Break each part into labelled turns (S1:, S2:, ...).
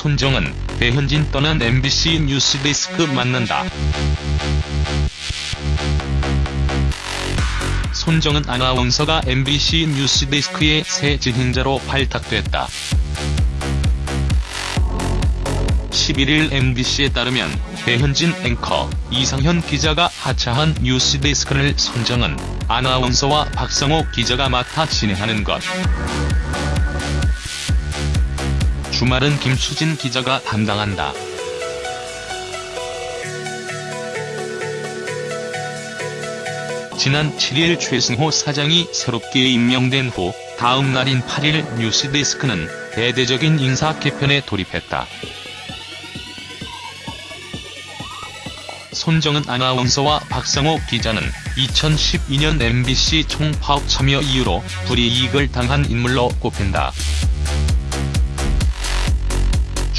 S1: 손정은 배현진 떠난 MBC 뉴스데스크 만난다. 손정은 아나운서가 MBC 뉴스데스크의 새 진행자로 발탁됐다. 11일 MBC에 따르면 배현진 앵커, 이상현 기자가 하차한 뉴스데스크를 손정은 아나운서와 박성호 기자가 맡아 진행하는 것. 주말은 김수진 기자가 담당한다. 지난 7일 최승호 사장이 새롭게 임명된 후 다음 날인 8일 뉴스데스크는 대대적인 인사 개편에 돌입했다. 손정은 아나운서와 박상호 기자는 2012년 MBC 총파업 참여 이후로 불이익을 당한 인물로 꼽힌다.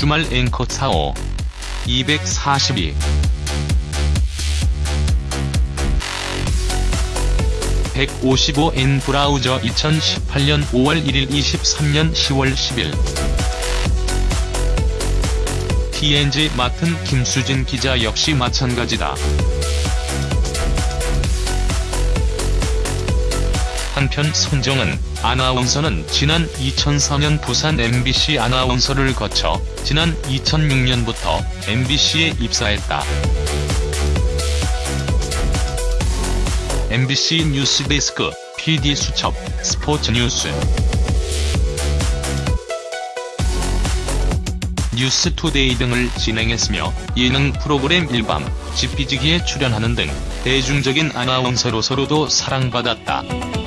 S1: 주말 앵커 45 242 155N 브라우저 2018년 5월 1일 23년 10월 10일 TNG 맡은 김수진 기자 역시 마찬가지다. 한편 손정은 아나운서는 지난 2004년 부산 MBC 아나운서를 거쳐 지난 2006년부터 MBC에 입사했다. MBC 뉴스데스크, PD 수첩, 스포츠 뉴스. 뉴스투데이 등을 진행했으며 예능 프로그램 일밤, 지피지기에 출연하는 등 대중적인 아나운서로서로도 사랑받았다.